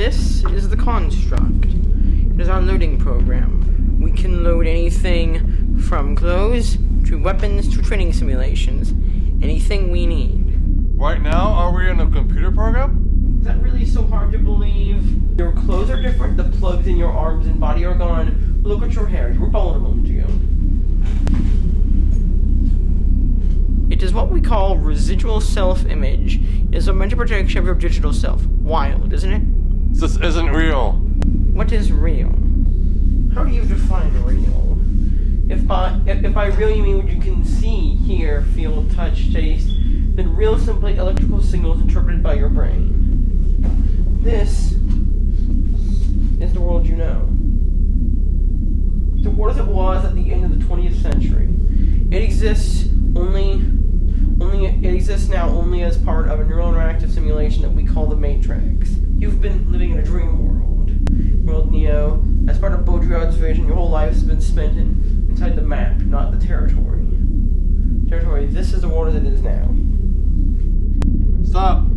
is the construct. It is our loading program. We can load anything from clothes to weapons to training simulations. Anything we need. Right now, are we in a computer program? Is that really so hard to believe? Your clothes are different, the plugs in your arms and body are gone. Look at your hair, you were bald a moment ago. It is what we call residual self-image. It is a mental projection of your digital self. Wild, isn't it? This isn't real. What is real? How do you define real? If by if, if by real you mean what you can see, hear, feel, touch, taste, then real is simply electrical signals interpreted by your brain. This is the world you know. The world as it was at the end of the 20th century. It exists only only it exists now only as part of a neural interactive simulation that we call the Matrix. You've been living in a dream world. World Neo, as part of Baudrillard's vision, your whole life has been spent in, inside the map, not the territory. Territory, this is the world as it is now. Stop.